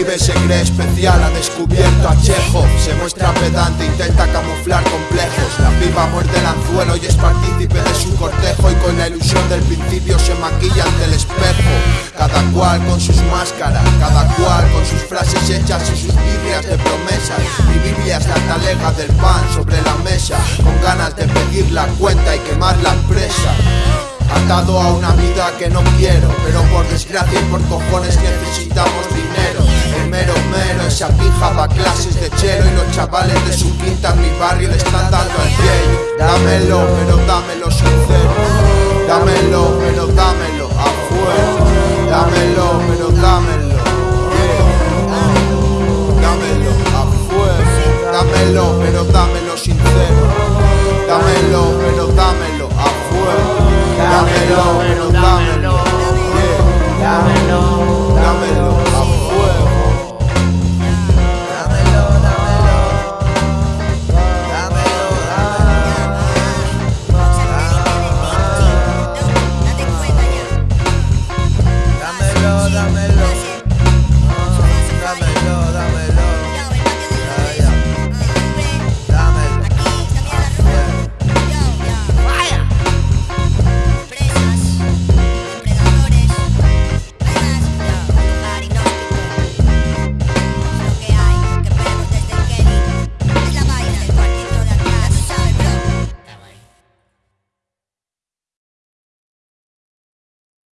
pibe se cree especial, ha descubierto a Chejo. Se muestra pedante, intenta camuflar complejos. La piba muerde el anzuelo y es partícipe de su cortejo. Y con la ilusión del principio se maquilla ante el espejo. Cada cual con sus máscaras, cada cual con sus frases hechas y sus birrias de promesas Mi Biblia es la talega del pan sobre la mesa. Con ganas de pedir la cuenta y quemar la empresa Atado a una vida que no quiero Pero por desgracia y por cojones necesitamos chavales de sus quintas mi barrio le están dando al pie. Dámelo, pero dámelo sincero. Dámelo, pero dámelo a fuego. Dámelo, pero dámelo. Dámelo a fuego. Dámelo, pero dámelo sincero. Dámelo